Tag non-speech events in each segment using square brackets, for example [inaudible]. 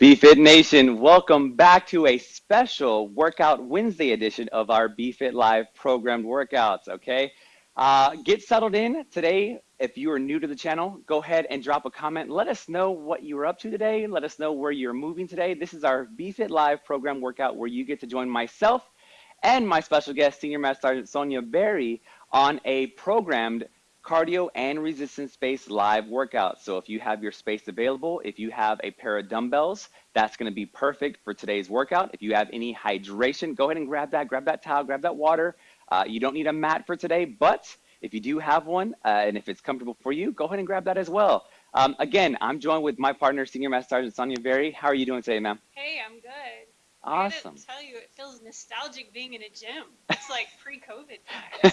BFit Nation, welcome back to a special Workout Wednesday edition of our BFit Live programmed workouts, okay? Uh, get settled in today. If you are new to the channel, go ahead and drop a comment. Let us know what you were up to today. Let us know where you're moving today. This is our BFit Live program workout where you get to join myself and my special guest, Senior Master Sergeant Sonia Berry, on a programmed cardio and resistance-based live workout. So if you have your space available, if you have a pair of dumbbells, that's gonna be perfect for today's workout. If you have any hydration, go ahead and grab that, grab that towel, grab that water. Uh, you don't need a mat for today, but if you do have one, uh, and if it's comfortable for you, go ahead and grab that as well. Um, again, I'm joined with my partner, Senior Master Sergeant Sonia Berry. How are you doing today, ma'am? Hey, I'm good. Awesome. I tell you, it feels nostalgic being in a gym. It's like [laughs] pre-COVID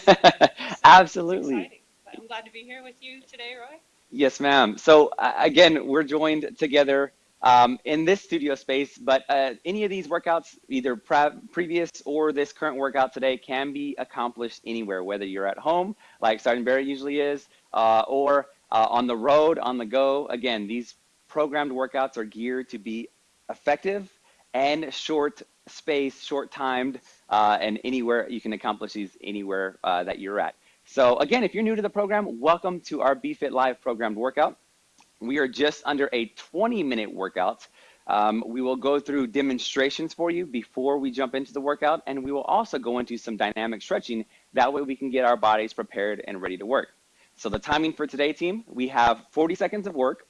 times. [laughs] Absolutely. I'm glad to be here with you today, Roy. Yes, ma'am. So uh, again, we're joined together um, in this studio space, but uh, any of these workouts, either pre previous or this current workout today, can be accomplished anywhere, whether you're at home, like Sergeant Barrett usually is, uh, or uh, on the road, on the go. Again, these programmed workouts are geared to be effective and short space, short timed, uh, and anywhere you can accomplish these anywhere uh, that you're at. So again, if you're new to the program, welcome to our BFit Live programmed workout. We are just under a 20 minute workout. Um, we will go through demonstrations for you before we jump into the workout, and we will also go into some dynamic stretching. That way we can get our bodies prepared and ready to work. So the timing for today, team, we have 40 seconds of work,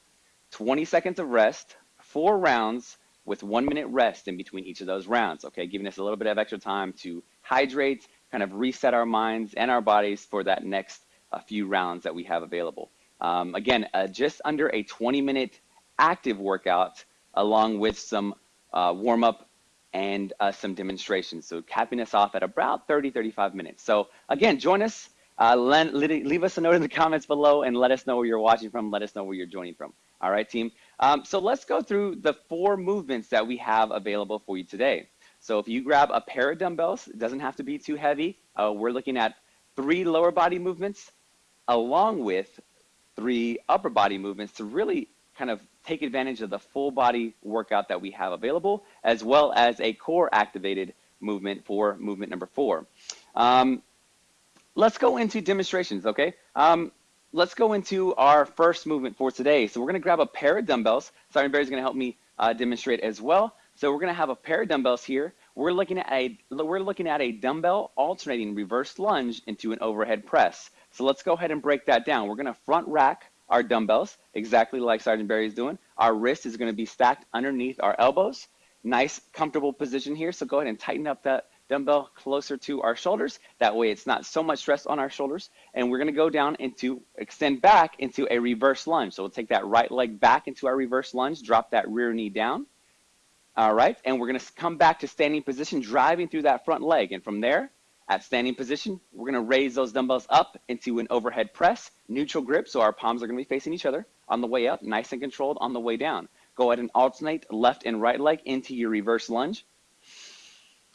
20 seconds of rest, four rounds with one minute rest in between each of those rounds, okay? Giving us a little bit of extra time to hydrate, kind of reset our minds and our bodies for that next uh, few rounds that we have available. Um, again, uh, just under a 20 minute active workout along with some uh, warm up and uh, some demonstrations. So capping us off at about 30, 35 minutes. So again, join us, uh, leave us a note in the comments below and let us know where you're watching from. Let us know where you're joining from. All right, team. Um, so let's go through the four movements that we have available for you today. So if you grab a pair of dumbbells, it doesn't have to be too heavy. Uh, we're looking at three lower body movements along with three upper body movements to really kind of take advantage of the full body workout that we have available, as well as a core activated movement for movement number four. Um, let's go into demonstrations, okay? Um, let's go into our first movement for today. So we're gonna grab a pair of dumbbells. Sergeant Barry's gonna help me uh, demonstrate as well. So we're gonna have a pair of dumbbells here. We're looking at a we're looking at a dumbbell alternating reverse lunge into an overhead press. So let's go ahead and break that down. We're gonna front rack our dumbbells exactly like Sergeant Barry is doing. Our wrist is gonna be stacked underneath our elbows. Nice comfortable position here. So go ahead and tighten up that dumbbell closer to our shoulders. That way it's not so much stress on our shoulders. And we're gonna go down into, extend back into a reverse lunge. So we'll take that right leg back into our reverse lunge, drop that rear knee down. All right, and we're gonna come back to standing position, driving through that front leg. And from there, at standing position, we're gonna raise those dumbbells up into an overhead press, neutral grip, so our palms are gonna be facing each other on the way up, nice and controlled on the way down. Go ahead and alternate left and right leg into your reverse lunge.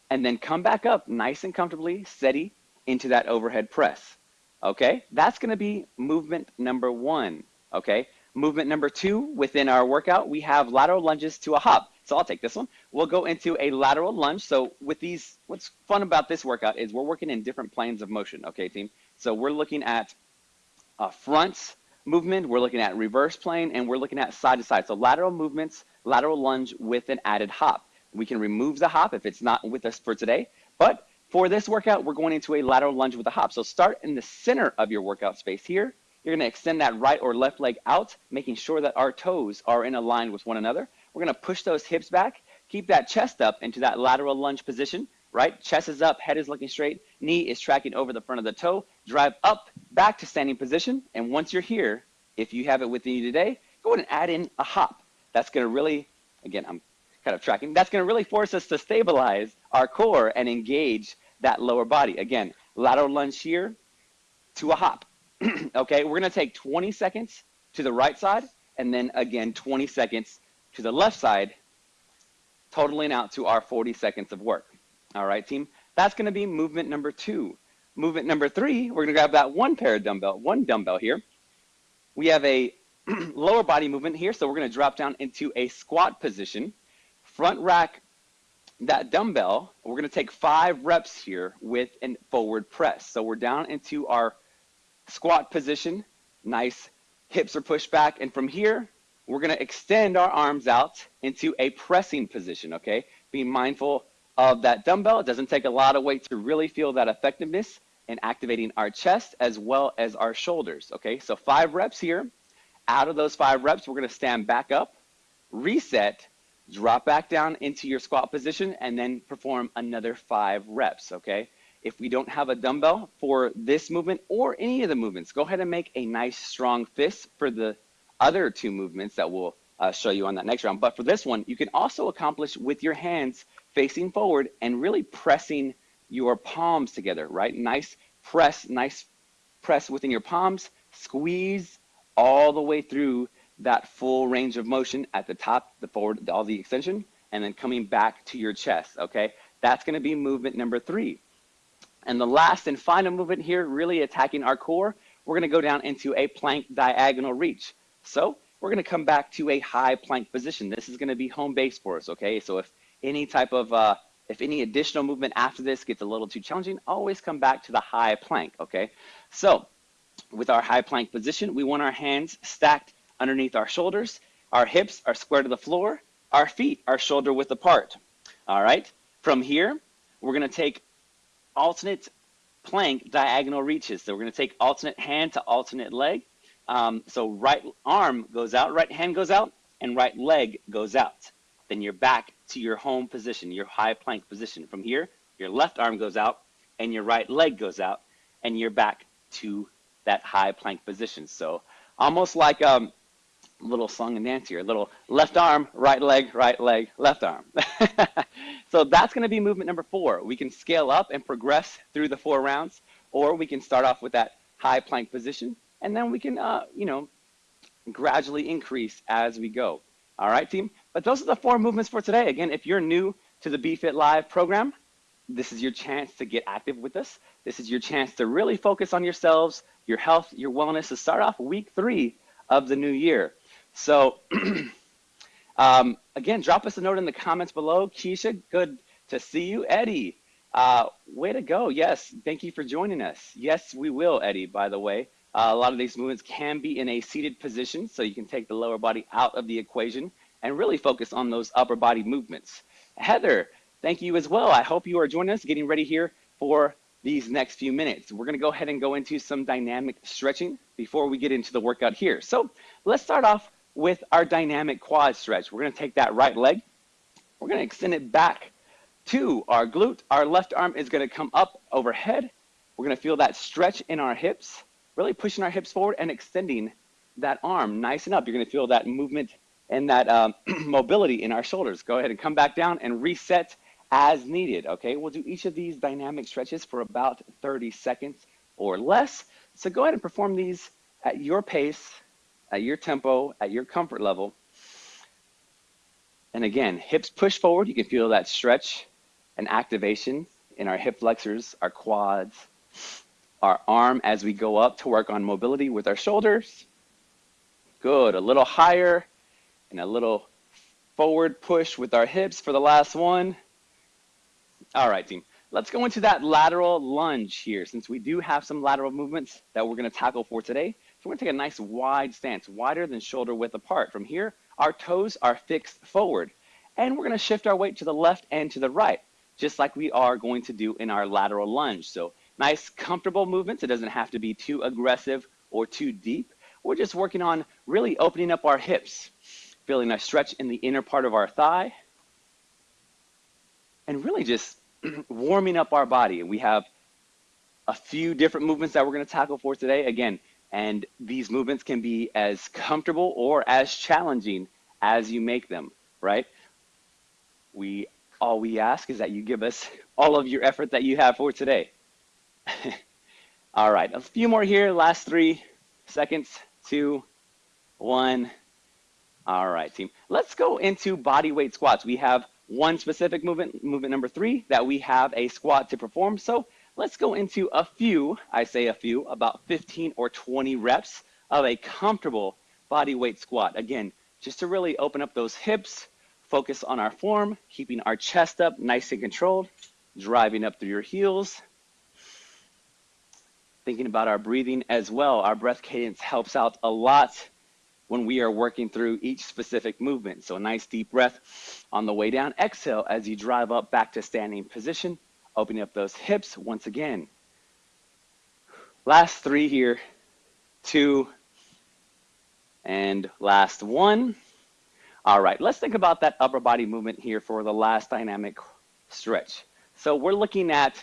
And then come back up nice and comfortably, steady, into that overhead press. Okay, that's gonna be movement number one, okay? Movement number two within our workout, we have lateral lunges to a hop. So I'll take this one. We'll go into a lateral lunge. So with these, what's fun about this workout is we're working in different planes of motion, okay, team? So we're looking at a front movement, we're looking at reverse plane, and we're looking at side to side. So lateral movements, lateral lunge with an added hop. We can remove the hop if it's not with us for today, but for this workout, we're going into a lateral lunge with a hop. So start in the center of your workout space here. You're gonna extend that right or left leg out, making sure that our toes are in a line with one another. We're gonna push those hips back, keep that chest up into that lateral lunge position, right? Chest is up, head is looking straight, knee is tracking over the front of the toe, drive up, back to standing position. And once you're here, if you have it within you today, go ahead and add in a hop. That's gonna really, again, I'm kind of tracking, that's gonna really force us to stabilize our core and engage that lower body. Again, lateral lunge here to a hop. [clears throat] okay, we're gonna take 20 seconds to the right side and then again 20 seconds to the left side, totaling out to our 40 seconds of work. All right, team, that's gonna be movement number two. Movement number three, we're gonna grab that one pair of dumbbell, one dumbbell here. We have a [clears throat] lower body movement here, so we're gonna drop down into a squat position. front rack that dumbbell. We're gonna take five reps here with a forward press. So we're down into our squat position, nice hips are pushed back. And from here, we're gonna extend our arms out into a pressing position, okay? Being mindful of that dumbbell. It doesn't take a lot of weight to really feel that effectiveness in activating our chest as well as our shoulders, okay? So five reps here. Out of those five reps, we're gonna stand back up, reset, drop back down into your squat position, and then perform another five reps, okay? If we don't have a dumbbell for this movement or any of the movements, go ahead and make a nice strong fist for the other two movements that we'll uh, show you on that next round. But for this one, you can also accomplish with your hands facing forward and really pressing your palms together, right? Nice press, nice press within your palms, squeeze all the way through that full range of motion at the top, the forward, all the extension, and then coming back to your chest, okay? That's gonna be movement number three. And the last and final movement here, really attacking our core, we're gonna go down into a plank diagonal reach. So we're gonna come back to a high plank position. This is gonna be home base for us, okay? So if any type of, uh, if any additional movement after this gets a little too challenging, always come back to the high plank, okay? So with our high plank position, we want our hands stacked underneath our shoulders. Our hips are square to the floor. Our feet are shoulder width apart. All right. From here, we're going to take alternate plank diagonal reaches. So we're going to take alternate hand to alternate leg. Um, so right arm goes out, right hand goes out, and right leg goes out. Then you're back to your home position, your high plank position. From here, your left arm goes out, and your right leg goes out, and you're back to that high plank position. So almost like um, little song and dance here, little left arm, right leg, right leg, left arm. [laughs] so that's gonna be movement number four. We can scale up and progress through the four rounds, or we can start off with that high plank position, and then we can, uh, you know, gradually increase as we go. All right, team? But those are the four movements for today. Again, if you're new to the BFit Live program, this is your chance to get active with us. This is your chance to really focus on yourselves, your health, your wellness, to start off week three of the new year. So [clears throat] um, again, drop us a note in the comments below. Keisha, good to see you. Eddie, uh, way to go. Yes, thank you for joining us. Yes, we will, Eddie, by the way. Uh, a lot of these movements can be in a seated position, so you can take the lower body out of the equation and really focus on those upper body movements. Heather, thank you as well. I hope you are joining us, getting ready here for these next few minutes. We're gonna go ahead and go into some dynamic stretching before we get into the workout here. So let's start off with our dynamic quad stretch. We're gonna take that right leg, we're gonna extend it back to our glute. Our left arm is gonna come up overhead. We're gonna feel that stretch in our hips, really pushing our hips forward and extending that arm nice and up. You're gonna feel that movement and that um, [clears throat] mobility in our shoulders. Go ahead and come back down and reset as needed, okay? We'll do each of these dynamic stretches for about 30 seconds or less. So go ahead and perform these at your pace at your tempo, at your comfort level. And again, hips push forward. You can feel that stretch and activation in our hip flexors, our quads, our arm as we go up to work on mobility with our shoulders. Good, a little higher and a little forward push with our hips for the last one. All right, team. Let's go into that lateral lunge here since we do have some lateral movements that we're gonna tackle for today. So we're gonna take a nice wide stance, wider than shoulder width apart. From here, our toes are fixed forward. And we're gonna shift our weight to the left and to the right, just like we are going to do in our lateral lunge. So nice, comfortable movements. It doesn't have to be too aggressive or too deep. We're just working on really opening up our hips, feeling a stretch in the inner part of our thigh, and really just [clears throat] warming up our body. And we have a few different movements that we're gonna tackle for today. Again, and these movements can be as comfortable or as challenging as you make them, right? We all we ask is that you give us [laughs] all of your effort that you have for today. [laughs] all right, a few more here, last three seconds, two, one. All right, team. Let's go into body weight squats. We have one specific movement, movement number three, that we have a squat to perform. So Let's go into a few, I say a few, about 15 or 20 reps of a comfortable body weight squat. Again, just to really open up those hips, focus on our form, keeping our chest up nice and controlled, driving up through your heels. Thinking about our breathing as well. Our breath cadence helps out a lot when we are working through each specific movement. So a nice deep breath on the way down. Exhale as you drive up back to standing position, opening up those hips once again. Last three here, two, and last one. All right, let's think about that upper body movement here for the last dynamic stretch. So we're looking at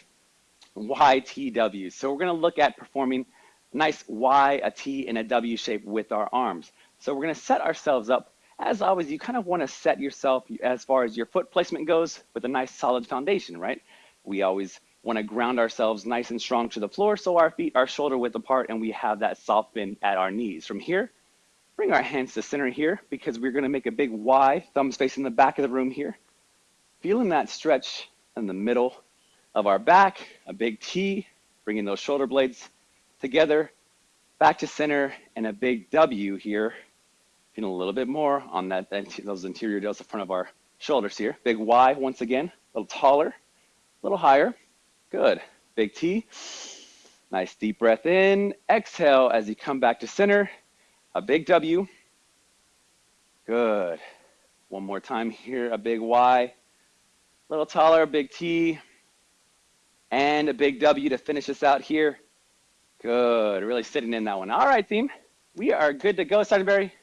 YTW. So we're gonna look at performing a nice Y, a T, and a W shape with our arms. So we're gonna set ourselves up. As always, you kind of wanna set yourself as far as your foot placement goes with a nice solid foundation, right? We always wanna ground ourselves nice and strong to the floor so our feet are shoulder width apart and we have that soft bend at our knees. From here, bring our hands to center here because we're gonna make a big Y, thumbs facing the back of the room here. Feeling that stretch in the middle of our back, a big T, bringing those shoulder blades together, back to center, and a big W here. Feeling a little bit more on that, those anterior delts in front of our shoulders here. Big Y once again, a little taller, a little higher. Good. Big T. Nice deep breath in. Exhale as you come back to center. A big W. Good. One more time here. A big Y. A little taller, big T. And a big W to finish us out here. Good. Really sitting in that one. All right, team. We are good to go. Sergeant Barry,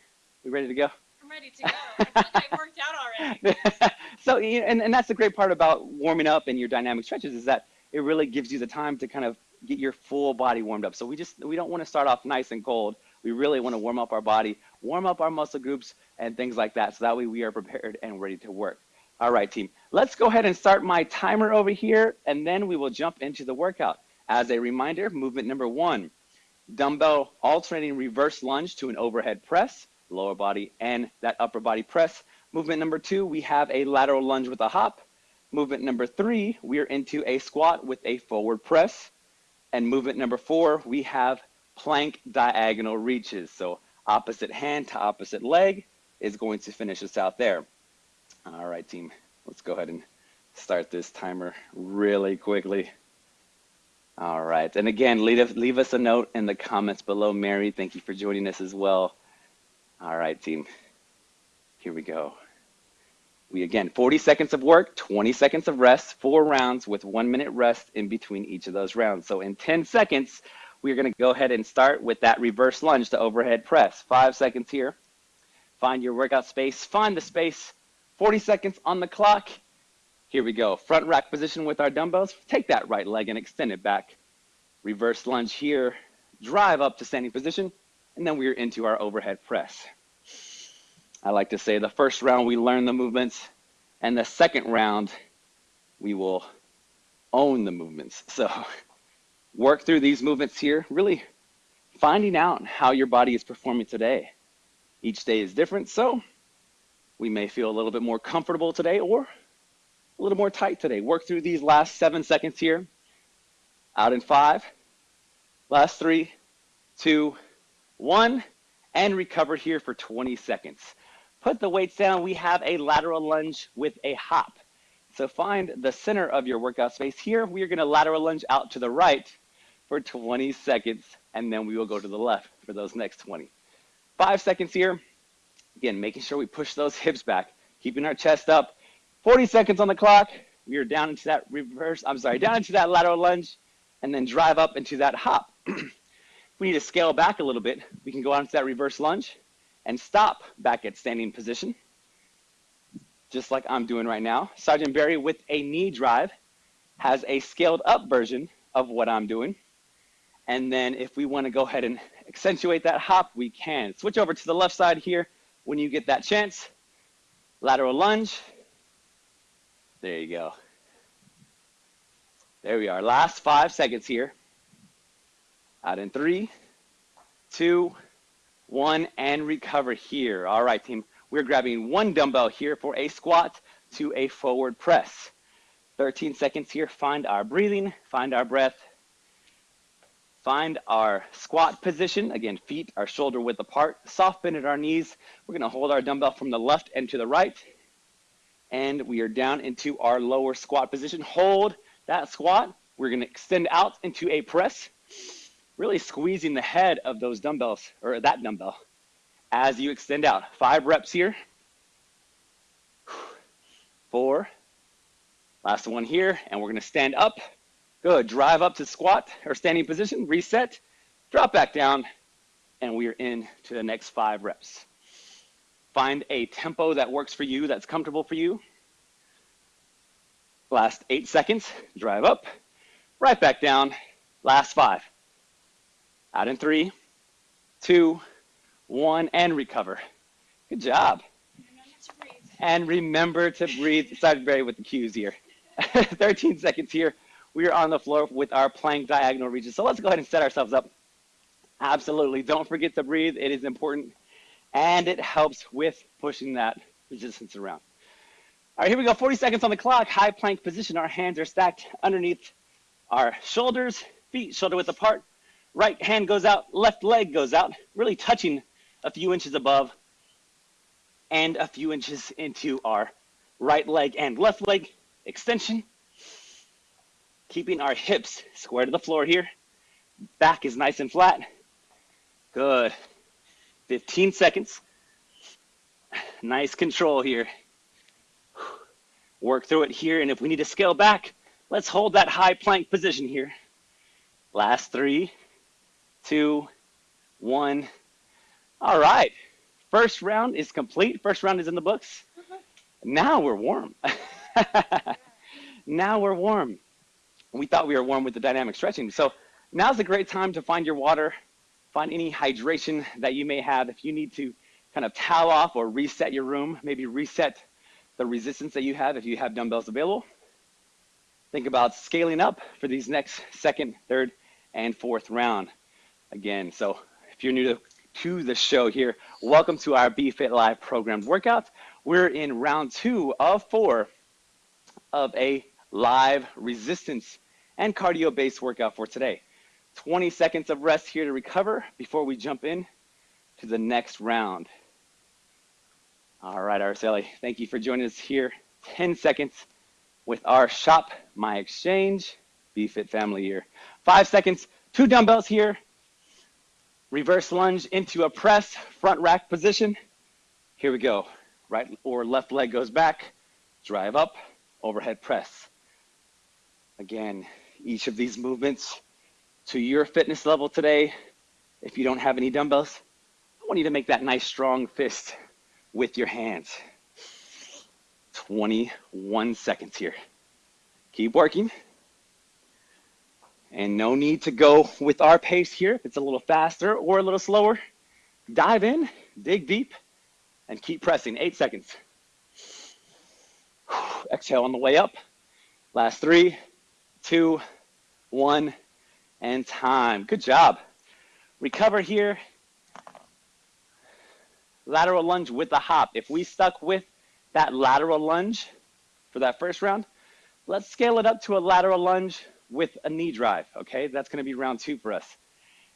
we ready to go? I'm ready to go. I feel like I worked out already. [laughs] so, and, and that's the great part about warming up and your dynamic stretches is that it really gives you the time to kind of get your full body warmed up. So we just we don't want to start off nice and cold. We really want to warm up our body, warm up our muscle groups and things like that. So that way we are prepared and ready to work. All right, team. Let's go ahead and start my timer over here, and then we will jump into the workout. As a reminder, movement number one, dumbbell alternating reverse lunge to an overhead press, lower body and that upper body press. Movement number two, we have a lateral lunge with a hop. Movement number three, we are into a squat with a forward press. And movement number four, we have plank diagonal reaches. So opposite hand to opposite leg is going to finish us out there. All right, team, let's go ahead and start this timer really quickly. All right, and again, leave, leave us a note in the comments below. Mary, thank you for joining us as well. All right, team, here we go. We again, 40 seconds of work, 20 seconds of rest, four rounds with one minute rest in between each of those rounds. So in 10 seconds, we're gonna go ahead and start with that reverse lunge to overhead press. Five seconds here. Find your workout space, find the space. 40 seconds on the clock. Here we go. Front rack position with our dumbbells. Take that right leg and extend it back. Reverse lunge here. Drive up to standing position. And then we're into our overhead press. I like to say the first round we learn the movements, and the second round we will own the movements. So [laughs] work through these movements here, really finding out how your body is performing today. Each day is different, so we may feel a little bit more comfortable today or a little more tight today. Work through these last seven seconds here. Out in five, last three, two, one, and recover here for 20 seconds. Put the weights down. We have a lateral lunge with a hop. So find the center of your workout space. Here, we are going to lateral lunge out to the right for 20 seconds, and then we will go to the left for those next 20. Five seconds here. Again, making sure we push those [laughs] hips back, keeping our chest up. 40 seconds on the clock. We are down into that reverse, I'm sorry, down into that lateral lunge, and then drive up into that hop. [clears throat] if we need to scale back a little bit, we can go on to that reverse lunge, and stop back at standing position, just like I'm doing right now. Sergeant Barry with a knee drive has a scaled up version of what I'm doing. And then if we wanna go ahead and accentuate that hop, we can. Switch over to the left side here when you get that chance. Lateral lunge. There you go. There we are. Last five seconds here. Out in three, two, one, and recover here. All right, team. We're grabbing one dumbbell here for a squat to a forward press. 13 seconds here. Find our breathing, find our breath. Find our squat position. Again, feet are shoulder width apart. Soft bend at our knees. We're gonna hold our dumbbell from the left and to the right. and we are down into our lower squat position. Hold that squat. We're gonna extend out into a press, really squeezing the head of those dumbbells, or that dumbbell, as you extend out. Five reps here. Four. Last one here, and we're gonna stand up. Good, drive up to squat or standing position, reset, drop back down, and we are in to the next five reps. Find a tempo that works for you, that's comfortable for you. Last eight seconds, drive up, right back down. Last five. Out in three, two, one, and recover. Good job. And remember to breathe. Sergeant Barry with the cues here. [laughs] 13 seconds here. We are on the floor with our plank diagonal reaches. So let's go ahead and set ourselves up. Absolutely. Don't forget to breathe. It is important. And it helps with pushing that resistance around. All right, here we go. 40 seconds on the clock. High plank position. Our hands are stacked underneath our shoulders, feet shoulder width apart. Right hand goes out, left leg goes out, really touching a few inches above and a few inches into our right leg and left leg extension. Keeping our hips square to the floor here. Back is nice and flat. Good. 15 seconds. Nice control here. Work through it here, and if we need to scale back, let's hold that high plank position here. Last three, two, one. All right. First round is complete. First round is in the books. Uh-huh. Now we're warm. [laughs] now we're warm. We thought we were warm with the dynamic stretching. So now's a great time to find your water, find any hydration that you may have. If you need to kind of towel off or reset your room, maybe reset the resistance that you have if you have dumbbells available. Think about scaling up for these next second, third, and fourth round. Again, so if you're new to, to the show here, welcome to our BFit Live programmed workout. We're in round two of four of a live resistance and cardio based workout for today. 20 seconds of rest here to recover before we jump in to the next round. All right, Araceli, thank you for joining us here. 10 seconds with our Shop My Exchange BFit family here. Five seconds, two dumbbells here. Reverse lunge into a press, front rack position. Here we go. Right or left leg goes back, drive up, overhead press. Again, each of these movements to your fitness level today. If you don't have any dumbbells, I want you to make that nice strong fist with your hands. 21 seconds here. Keep working. And no need to go with our pace here. If it's a little faster or a little slower, dive in, dig deep, and keep pressing. Eight seconds. Exhale on the way up. Last three, two, one, and time. Good job. Recover here lateral lunge with the hop. If we stuck with that lateral lunge for that first round, let's scale it up to a lateral lunge with a knee drive, okay? That's gonna be round two for us.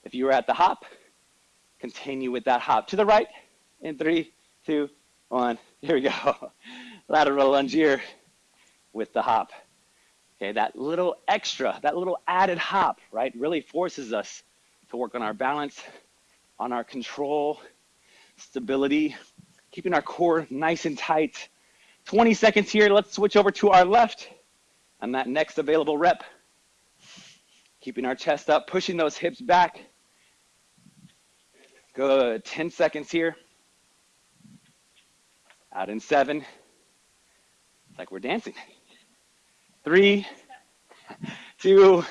If you were at the hop, continue with that hop to the right in three, two, one. [laughs] Here we go. lateral lunge here with the hop. Okay, that little extra, that little added hop, right, really forces us to work on our balance, on our control, stability, keeping our core nice and tight. 20 seconds here. Let's switch over to our left on that next available rep. Keeping our chest up, pushing those hips back. Good. 10 seconds here. Out in seven. It's like we're dancing. Three, two,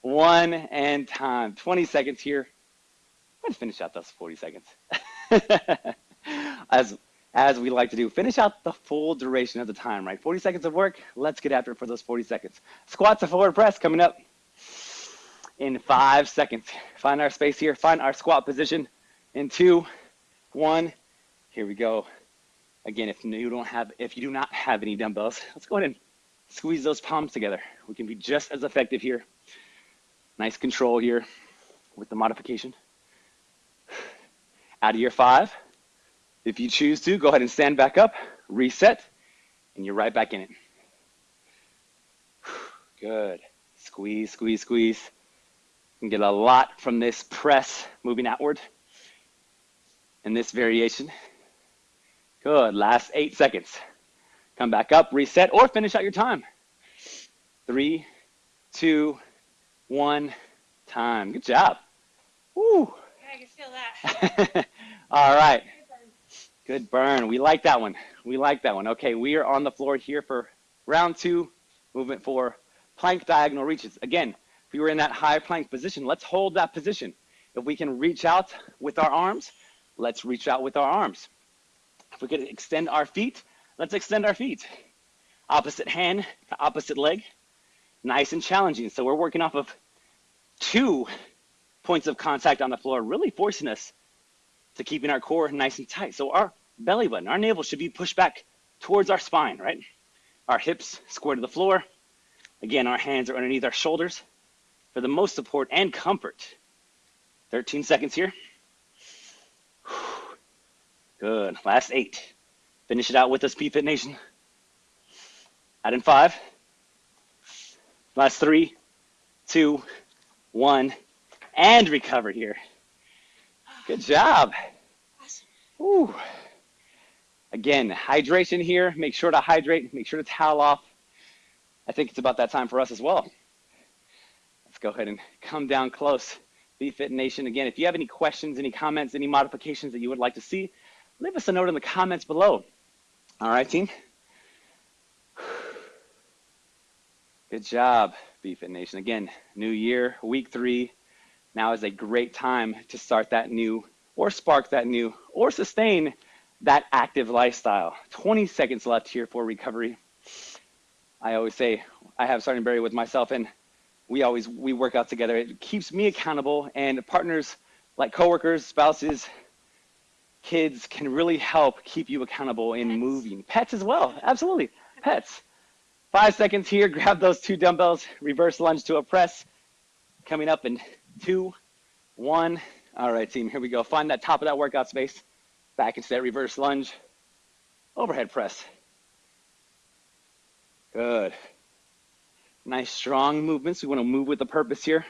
one, and time. 20 seconds here. Let's finish out those 40 seconds. [laughs] as as we like to do. Finish out the full duration of the time, right? 40 seconds of work. Let's get after it for those 40 seconds. Squats and forward press coming up in five seconds. Find our space here. Find our squat position in two, one. Here we go. Again, if you don't have, if you do not have any dumbbells, let's go ahead and squeeze those palms together. We can be just as effective here. Nice control here with the modification out of your five. If you choose to, go ahead and stand back up, reset, and you're right back in it. Good. Squeeze, squeeze, squeeze. You can get a lot from this press moving outward in this variation. Good. Last eight seconds. Come back up, reset, or finish out your time. Three, two, one, time. Good job. Woo. Yeah, I can feel that. [laughs] All right. Good burn. We like that one. We like that one. Okay, we are on the floor here for round two, movement four, plank diagonal reaches. Again, if we were in that high plank position, let's hold that position. If we can reach out with our arms, let's reach out with our arms. If we could extend our feet, let's extend our feet. Opposite hand to opposite leg. Nice and challenging. So we're working off of two points of contact on the floor, really forcing us to keeping our core nice and tight. So our belly button, our navel should be pushed back towards our spine, right? Our hips square to the floor. Again, our hands are underneath our shoulders for the most support and comfort. 13 seconds here. Good. Last eight. Finish it out with us, BFit Nation. Add in five. Last three, two, one, and recover here. Good job. Ooh. Again, hydration here. Make sure to hydrate. Make sure to towel off. I think it's about that time for us as well. Let's go ahead and come down close. BFit Nation. Again, if you have any questions, any comments, any modifications that you would like to see, leave us a note in the comments below. All right, team. Good job, BFit Nation. Again, new year, week three. Now is a great time to start that new or spark that new or sustain that active lifestyle. 20 seconds left here for recovery. I always say I have Sergeant Barry with myself and we always we work out together. It keeps me accountable and partners like coworkers, spouses, kids can really help keep you accountable in Pets. moving. Pets as well, absolutely. Pets. Five seconds here, [laughs] grab those two dumbbells, reverse lunge to a press. Coming up in two, one. All right, team, here we go. Find that top of that workout space. Back into that reverse lunge. Overhead press. Good. Nice strong movements. We want to move with a purpose here.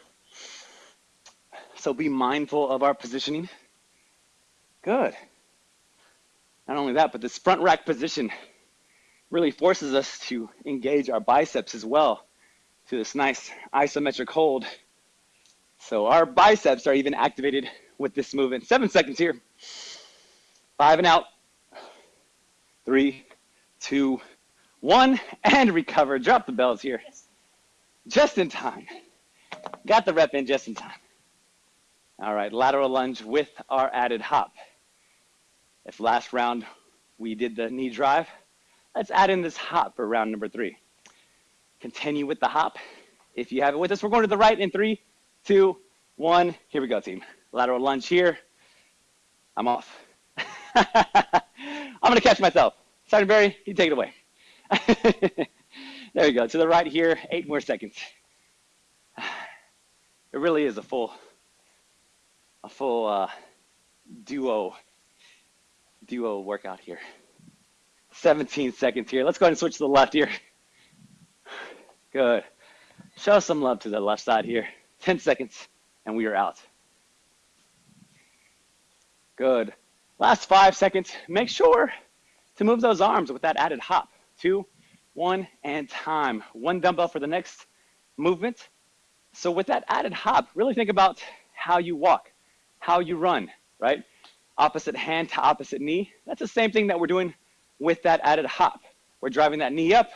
So be mindful of our positioning. Good. Not only that, but this front rack position really forces us to engage our biceps as well to this nice isometric hold. So our biceps are even activated with this movement. Seven seconds here. Five and out. Three, two, one, and recover. Drop the bells here. Just in time. Got the rep in just in time. All right, lateral lunge with our added hop. If last round we did the knee drive, Let's add in this hop for round number three. Continue with the hop. If you have it with us, we're going to the right in three, two, one. Here we go, team. Lateral lunge here. I'm off. [laughs] I'm gonna catch myself. Sergeant Barry, you take it away. [laughs] there you go. To the right here, eight more seconds. [sighs] It really is a full, a full uh, duo, duo workout here. 17 seconds here. Let's go ahead and switch to the left here. Good. Show some love to the left side here. 10 seconds, and we are out. Good. Last five seconds. Make sure to move those arms with that added hop. Two, one, and time. One dumbbell for the next movement. So with that added hop, really think about how you walk, how you run, right? Opposite hand to opposite knee. That's the same thing that we're doing with that added hop. We're driving that knee up,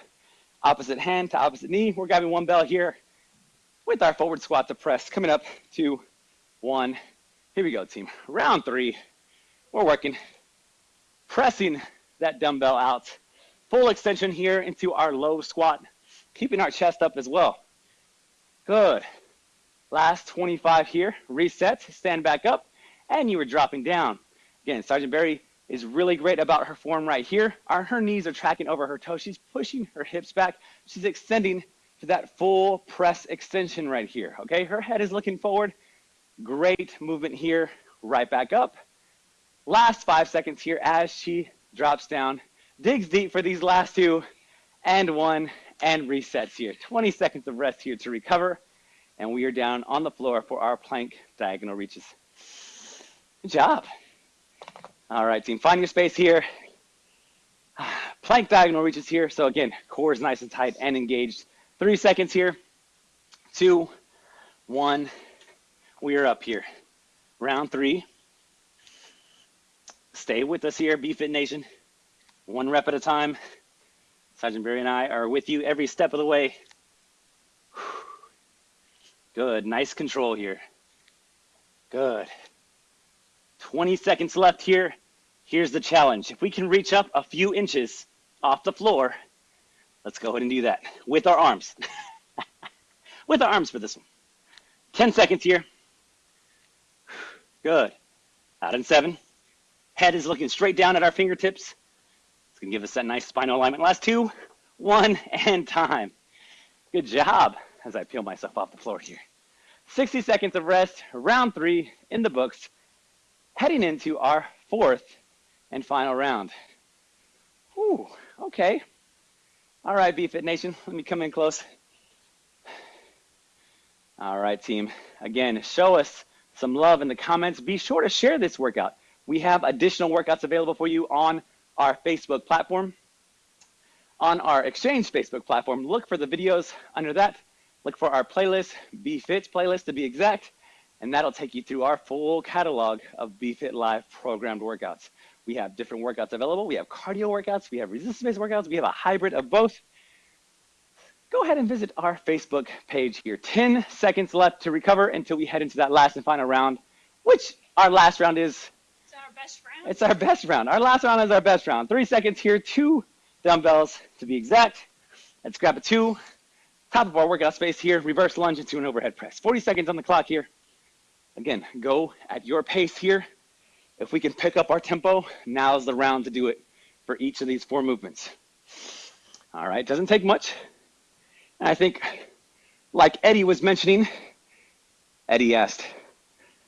opposite hand to opposite knee. We're grabbing one bell here with our forward squat to press. Coming up, two, one. Here we go, team. Round three. We're working, pressing that dumbbell out. Full extension here into our low squat, keeping our chest up as well. Good. Last 25 here. Reset, stand back up, and you are dropping down. Again, Sergeant Barry is really great about her form right here. Her knees are tracking over her toes. She's pushing her hips back. She's extending to that full press extension right here, okay? Her head is looking forward. Great movement here, right back up. Last five seconds here as she drops down, digs deep for these last two, and one, and resets here. 20 seconds of rest here to recover, and we are down on the floor for our plank diagonal reaches. Good job. All right, team, find your space here. [sighs] Plank diagonal reaches here. So again, core is nice and tight and engaged. Three seconds here. Two, one. We are up here. Round three. Stay with us here, BFit Nation. One rep at a time. Sergeant Barry and I are with you every step of the way. [sighs] Good, nice control here. Good. 20 seconds left here. Here's the challenge. If we can reach up a few inches off the floor, let's go ahead and do that with our arms. [laughs] with our arms for this one. 10 seconds here. Good. Out in seven. Head is looking straight down at our fingertips. It's gonna give us that nice spinal alignment. Last two, one, and time. Good job as I peel myself off the floor here. 60 seconds of rest, round three in the books, heading into our fourth and final round. Whew, okay. All right, BFit Nation, let me come in close. All right, team. Again, show us some love in the comments. Be sure to share this workout. We have additional workouts available for you on our Facebook platform. On our Exchange Facebook platform, look for the videos under that. Look for our playlist, BFit playlist to be exact, and that'll take you through our full catalog of BFit Live programmed workouts. We have different workouts available. We have cardio workouts, we have resistance-based workouts, we have a hybrid of both. Go ahead and visit our Facebook page here. 10 seconds left to recover until we head into that last and final round, which our last round is our best round? It's our best round. Our last round is our best round. Three seconds here, two dumbbells to be exact. Let's grab a two. Top of our workout space here, reverse lunge into an overhead press. 40 seconds on the clock here. Again, go at your pace here. If we can pick up our tempo, now's the round to do it for each of these four movements. All right, doesn't take much. And I think, like Eddie was mentioning, Eddie asked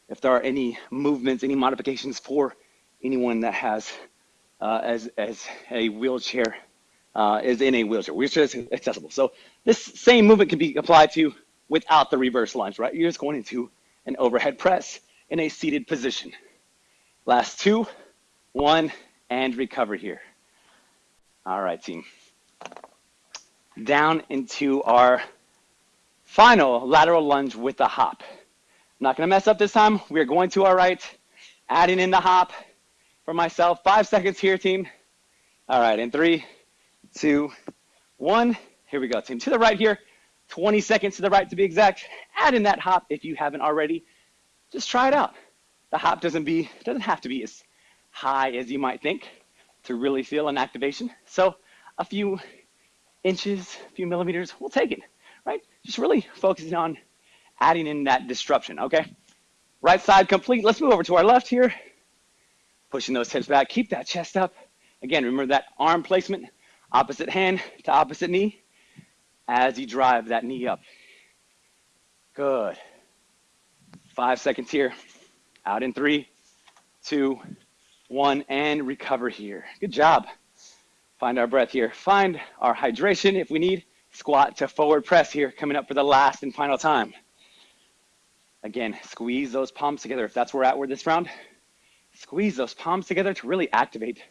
if there are any movements, any modifications for anyone that has uh, as, as a wheelchair, uh, is in a wheelchair. Wheelchair is accessible. So this same movement can be applied to without the reverse lunge, right? You're just going into an overhead press in a seated position. Last two, one, and recover here. All right, team. Down into our final lateral lunge with a hop. I'm not gonna mess up this time. We are going to our right, adding in the hop, for myself. Five seconds here, team. All right, in three, two, one. Here we go, team. To the right here, 20 seconds to the right to be exact. Add in that hop if you haven't already. Just try it out. The hop doesn't be doesn't have to be as high as you might think to really feel an activation. So a few inches, a few millimeters, we'll take it, right? Just really focusing on adding in that disruption, okay? Right side complete. Let's move over to our left here pushing those hips back. Keep that chest up. Again, remember that arm placement, opposite hand to opposite knee as you drive that knee up. Good. Five seconds here. Out in three, two, one, and recover here. Good job. Find our breath here. Find our hydration if we need. Squat to forward press here, coming up for the last and final time. Again, squeeze those palms together if that's where we're at with this round. Squeeze those palms together to really activate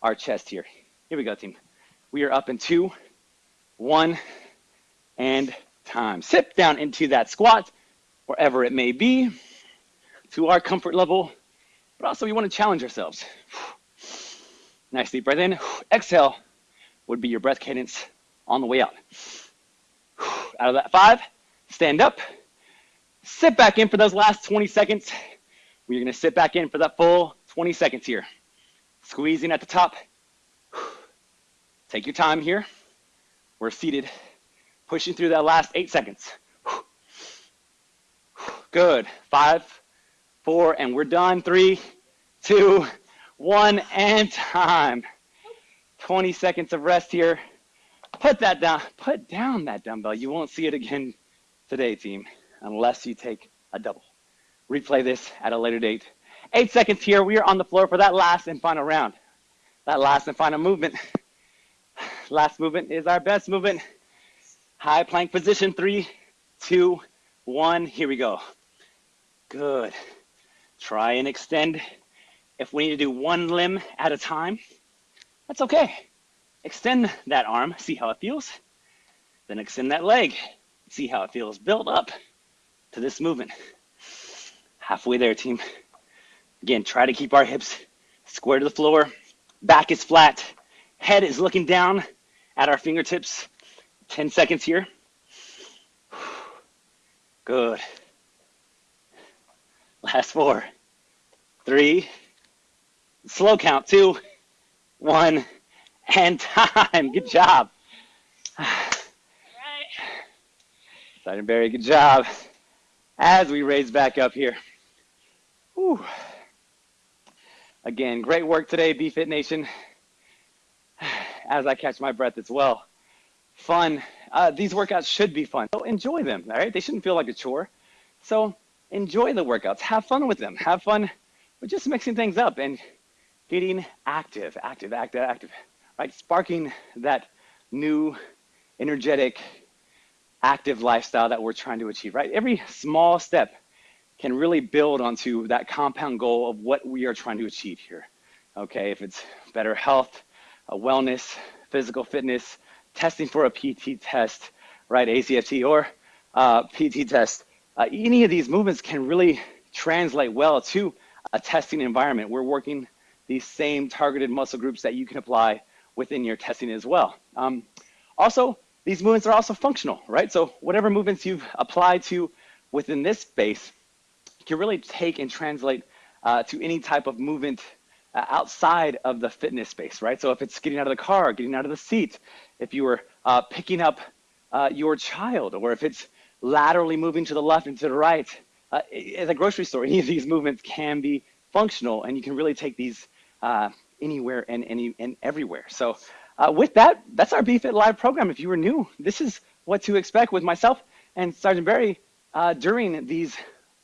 our chest here. Here we go, team. We are up in two, one, and time. Sit down into that squat, wherever it may be, to our comfort level, but also we want to challenge ourselves. [sighs] Nice deep breath in. [sighs] Exhale would be your breath cadence on the way out. [sighs] Out of that five, stand up, sit back in for those last 20 seconds. We're gonna sit back in for that full 20 seconds here. Squeezing at the top. Take your time here. We're seated, pushing through that last eight seconds. Good. Five, four, and we're done. Three, two, one, and time. 20 seconds of rest here. Put that down. Put down that dumbbell. You won't see it again today, team, unless you take a double replay this at a later date. Eight seconds here. We are on the floor for that last and final round. That last and final movement. last movement is our best movement. High plank position, three, two, one, here we go. Good. Try and extend. If we need to do one limb at a time, that's okay. Extend that arm, see how it feels. Then extend that leg, see how it feels. Build up to this movement. Halfway there, team. Again, try to keep our hips square to the floor. Back is flat. Head is looking down at our fingertips. 10 seconds here. Good. Last four, three, slow count, two, one, and [laughs] time. Good job. Right. Sergeant Barry, good job. As we raise back up here. Whew. Again, great work today, BFit Nation. [sighs] As I catch my breath as well. Fun. Uh, these workouts should be fun. So enjoy them, all right? They shouldn't feel like a chore. So enjoy the workouts. Have fun with them. Have fun with just mixing things up and getting active, active, active, active, right? Sparking that new, energetic, active lifestyle that we're trying to achieve, right? Every small step can really build onto that compound goal of what we are trying to achieve here. Okay, if it's better health, wellness, physical fitness, testing for a PT test, right, ACFT or uh, PT test, uh, any of these movements can really translate well to a testing environment. We're working these same targeted muscle groups that you can apply within your testing as well. Um, also, these movements are also functional, right? So whatever movements you've applied to within this space can really take and translate uh, to any type of movement outside of the fitness space, right? So if it's getting out of the car, getting out of the seat, if you were uh, picking up uh, your child, or if it's laterally moving to the left and to the right, uh, at a grocery store, [laughs] any of these movements can be functional, and you can really take these uh, anywhere and any and everywhere. So uh, with that, that's our BFit Live program. If you were new, this is what to expect with myself and Sergeant Barry uh, during these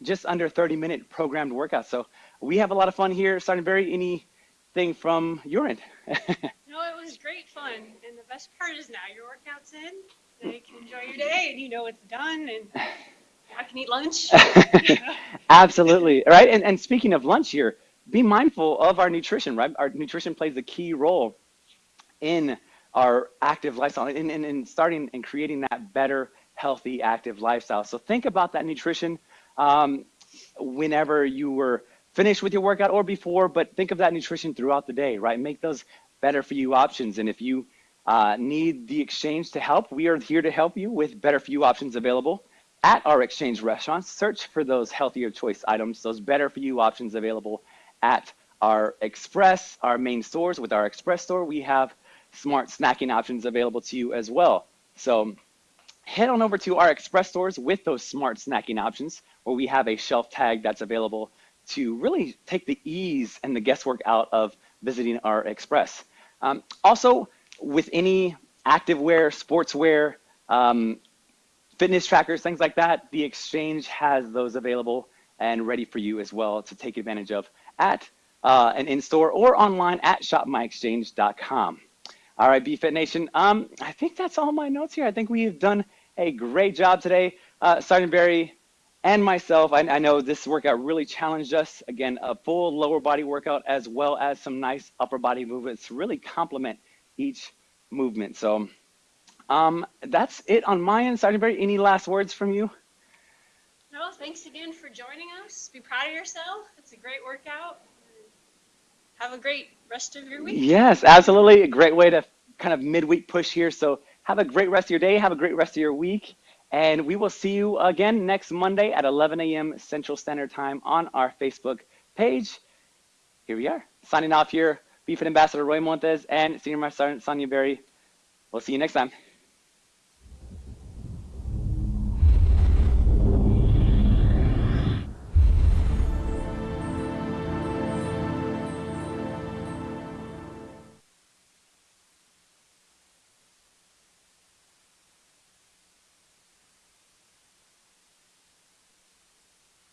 just under 30 minute programmed workouts. So we have a lot of fun here. Sergeant Barry, anything from your end? [laughs] No, it was great fun. And the best part is now your workout's in. Now you can enjoy your day and you know it's done and I can eat lunch. [laughs] [laughs] Absolutely. Right. And, and speaking of lunch here, be mindful of our nutrition, right? Our nutrition plays a key role in our active lifestyle and in, in, in, starting and creating that better, healthy, active lifestyle. So think about that nutrition um, whenever you were finished with your workout or before, but think of that nutrition throughout the day, right? Make those better for you options. And if you uh, need the exchange to help, we are here to help you with better for you options available at our exchange restaurants. Search for those healthier choice items, those better for you options available at our express, our main stores. With our express store, we have smart snacking options available to you as well. So head on over to our express stores with those smart snacking options where we have a shelf tag that's available to really take the ease and the guesswork out of visiting our express. Um, also, with any activewear, sportswear, um, fitness trackers, things like that, the exchange has those available and ready for you as well to take advantage of at uh, an in-store or online at shopmyexchange.com. All right, BFit Nation, um, I think that's all my notes here. I think we've done a great job today. Uh, Sergeant Barry and myself, I, I, know this workout really challenged us. Again, a full lower body workout as well as some nice upper body movements really complement each movement. So um, that's it on my end. Sergeant Barry, any last words from you? No, thanks again for joining us. Be proud of yourself. It's a great workout. Have a great rest of your week. Yes, absolutely. A great way to kind of midweek push here. So have a great rest of your day. Have a great rest of your week. And we will see you again next Monday at 11 a.m. Central Standard Time on our Facebook page. Here we are. Signing off here, BFit Ambassador Roy Montes and Senior Master Sergeant Sonia Barry. We'll see you next time.